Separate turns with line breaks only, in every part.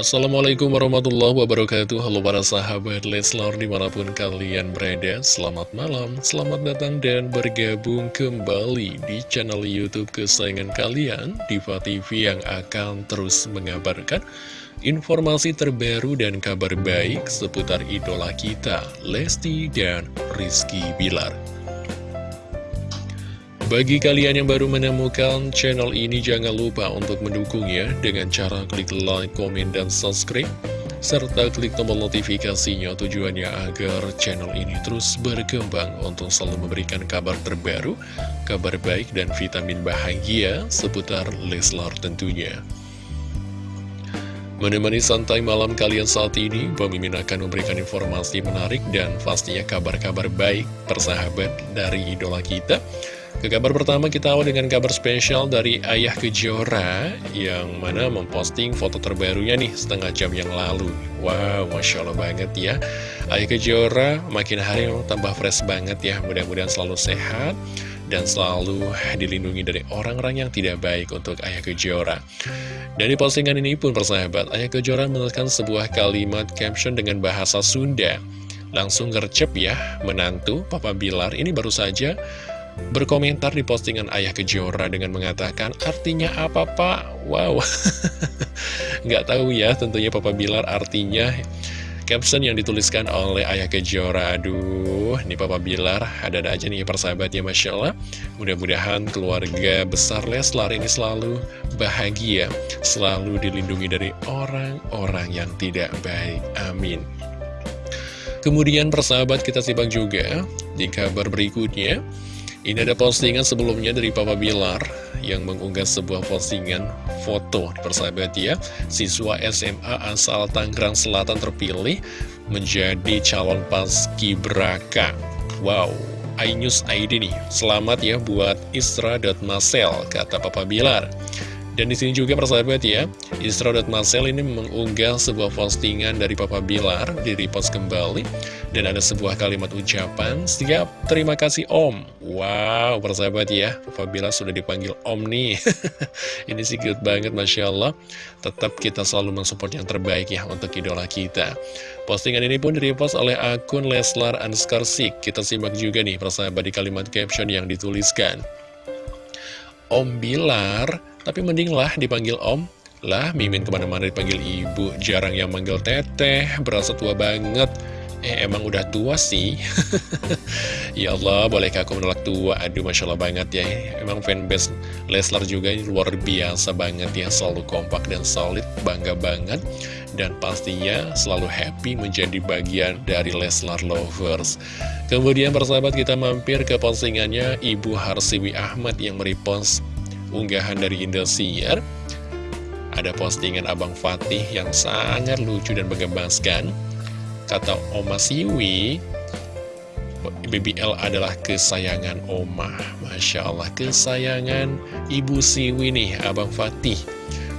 Assalamualaikum warahmatullahi wabarakatuh. Halo para sahabat Leslar di mana pun kalian berada Selamat malam, selamat datang dan bergabung kembali di channel Youtube kesayangan kalian Diva TV yang akan terus mengabarkan informasi terbaru dan kabar baik seputar idola kita Lesti dan Rizky Bilar bagi kalian yang baru menemukan channel ini, jangan lupa untuk mendukungnya dengan cara klik like, komen, dan subscribe. Serta klik tombol notifikasinya tujuannya agar channel ini terus berkembang untuk selalu memberikan kabar terbaru, kabar baik, dan vitamin bahagia seputar Leslar tentunya. Menemani santai malam kalian saat ini, Pemimpin akan memberikan informasi menarik dan pastinya kabar-kabar baik persahabat dari idola kita. Ke kabar pertama kita awal dengan kabar spesial dari Ayah Kejora yang mana memposting foto terbarunya nih setengah jam yang lalu. Wow, Masya Allah banget ya. Ayah Kejora makin hari tambah fresh banget ya. Mudah-mudahan selalu sehat dan selalu dilindungi dari orang-orang yang tidak baik untuk Ayah Kejora. Dari postingan ini pun persahabat, Ayah Kejora menuliskan sebuah kalimat caption dengan bahasa Sunda. Langsung gercep ya, menantu Papa Bilar ini baru saja berkomentar di postingan Ayah Kejora dengan mengatakan artinya apa pak? Wow, nggak tahu ya tentunya Papa Bilar artinya caption yang dituliskan oleh Ayah Kejora. Aduh, ini Papa Bilar ada-ada aja nih persahabatnya Masya Allah. Mudah-mudahan keluarga besar Leslar ini selalu bahagia Selalu dilindungi dari orang-orang yang tidak baik. Amin. Kemudian persahabat kita simak juga di kabar berikutnya ini ada postingan sebelumnya dari Papa Bilar yang mengunggah sebuah postingan foto persahabat ya. Siswa SMA asal Tangerang Selatan terpilih menjadi calon paski braka. Wow, iNews ID nih, selamat ya buat Isra.Masel, kata Papa Bilar dan di sini juga persahabat ya, Isra Marcel ini mengunggah sebuah postingan dari Papa Bilar di repost kembali dan ada sebuah kalimat ucapan, siap, terima kasih Om. Wow, persahabat ya, Papa Bilar sudah dipanggil Om nih. ini sih good banget, Masya Allah. Tetap kita selalu mensupport yang terbaik ya untuk idola kita. Postingan ini pun direpost oleh akun Leslar Anscarsik. Kita simak juga nih persahabat di kalimat caption yang dituliskan. Om Bilar tapi mendinglah dipanggil om. Lah, Mimin ke mana-mana dipanggil ibu. Jarang yang manggil teteh, berasa tua banget. Eh, emang udah tua sih? Ya Allah, bolehkah aku menolak tua? Aduh, Masya Allah banget ya. Emang fanbase Leslar juga luar biasa banget ya. Selalu kompak dan solid, bangga banget. Dan pastinya selalu happy menjadi bagian dari Leslar Lovers. Kemudian persahabat kita mampir ke postingannya Ibu Harsiwi Ahmad yang merepost unggahan dari Indosiar Ada postingan Abang Fatih yang sangat lucu dan menggemaskan Kata Oma Siwi BBL adalah kesayangan Oma. Masya Allah kesayangan Ibu Siwi nih Abang Fatih.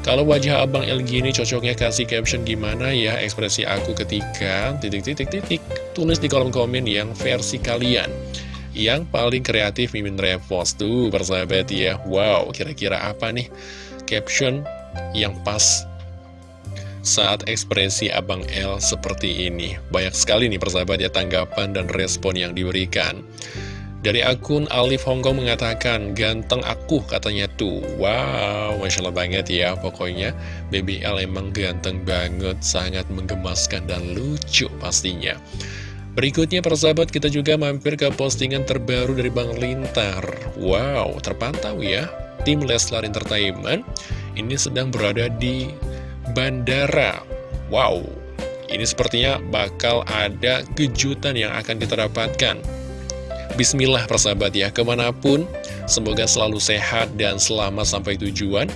Kalau wajah Abang El gini cocoknya kasih caption gimana ya? Ekspresi aku ketika titik-titik-titik tulis di kolom komen yang versi kalian yang paling kreatif Mimin Repost tuh persahabat ya Wow kira-kira apa nih caption yang pas saat ekspresi Abang L seperti ini Banyak sekali nih persahabat ya tanggapan dan respon yang diberikan dari akun Alif Hongkong mengatakan, ganteng aku katanya tuh. Wow, Masya Allah banget ya. Pokoknya BBL emang ganteng banget, sangat menggemaskan dan lucu pastinya. Berikutnya persahabat kita juga mampir ke postingan terbaru dari Bang Lintar. Wow, terpantau ya Tim Leslar Entertainment. Ini sedang berada di bandara. Wow, ini sepertinya bakal ada kejutan yang akan kita dapatkan. Bismillah persahabat ya, ke mana pun. Semoga selalu sehat dan selamat sampai tujuan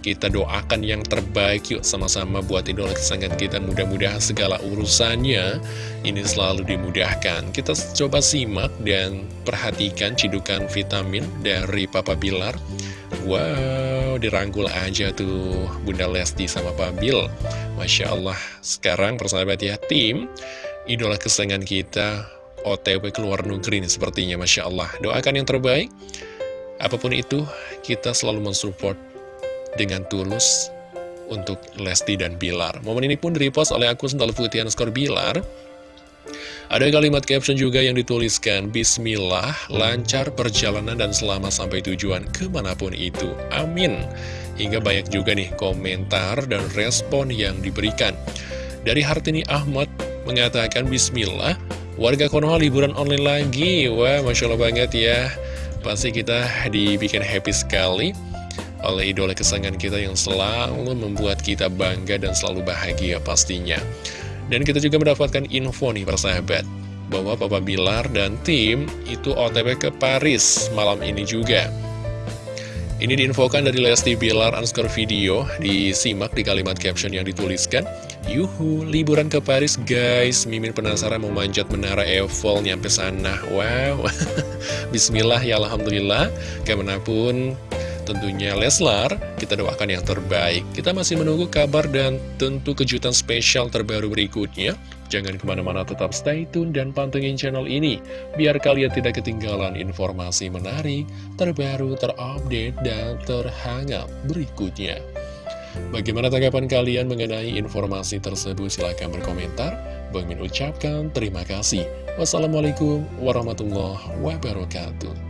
kita doakan yang terbaik yuk sama-sama buat idola kesayangan kita. Mudah-mudahan segala urusannya ini selalu dimudahkan. Kita coba simak dan perhatikan cidukan vitamin dari Papa Bilar. Wow, dirangkul aja tuh Bunda Lesti sama Pak Bil. Masya Allah. Sekarang persahabat ya tim Idola kesayangan kita OTW keluar negeri nih sepertinya Masya Allah. Doakan yang terbaik. Apa pun itu, kita selalu mensupport dengan tulus untuk Lesti dan Bilar. Momen ini pun direpost oleh akun Sendal Putih Skor Bilar. Ada kalimat caption juga yang dituliskan, Bismillah, lancar perjalanan dan selamat sampai tujuan ke mana pun itu. Amin. Hingga banyak juga nih komentar dan respon yang diberikan. Dari Hartini Ahmad mengatakan, Bismillah, warga Konoha liburan online lagi. Wah, Masya Allah banget ya. Pasti kita dibikin happy sekali oleh idola kesayangan kita yang selalu membuat kita bangga dan selalu bahagia pastinya. Dan kita juga mendapatkan info nih persahabat Bahwa Papa Bilar dan tim itu OTW ke Paris malam ini juga. Ini diinfokan dari Lesti Bilar underscore video Disimak di kalimat caption yang dituliskan. Yuhu, liburan ke Paris guys. Mimin penasaran mau manjat menara Eiffel nyampe sana. Wow. Bismillah ya Alhamdulillah. Ke mana pun tentunya Leslar, kita doakan yang terbaik. Kita masih menunggu kabar dan tentu kejutan spesial terbaru berikutnya. Jangan ke mana-mana tetap stay tune dan pantengin channel ini, biar kalian tidak ketinggalan informasi menarik, terbaru, terupdate, dan terhangat berikutnya. Bagaimana tanggapan kalian mengenai informasi tersebut? Silahkan berkomentar. Bang Min ucapkan terima kasih. Wassalamualaikum warahmatullahi wabarakatuh.